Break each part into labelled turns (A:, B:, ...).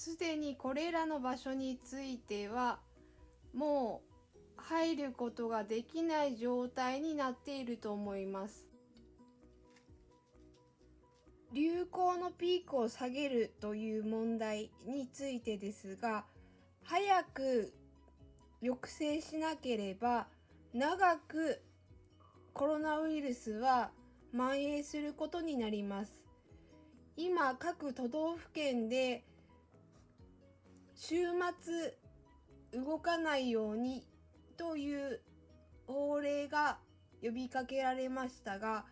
A: すでにこれらの場所についてはもう入ることができない状態になっていると思います。流行のピークを下げるという問題についてですが、早く抑制しなければ長くコロナウイルスは蔓延することになります。今各都道府県で週末動かないようにという法令が呼びかけられましたが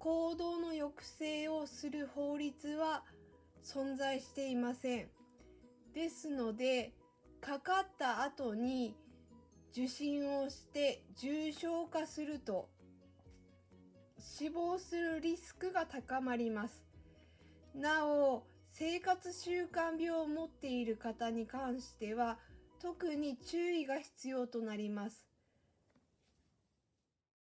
A: 行動の抑制をする法律は存在していません。ですのでかかった後に受診をして重症化すると死亡するリスクが高まります。なお、生活習慣病を持っている方に関しては特に注意が必要となります。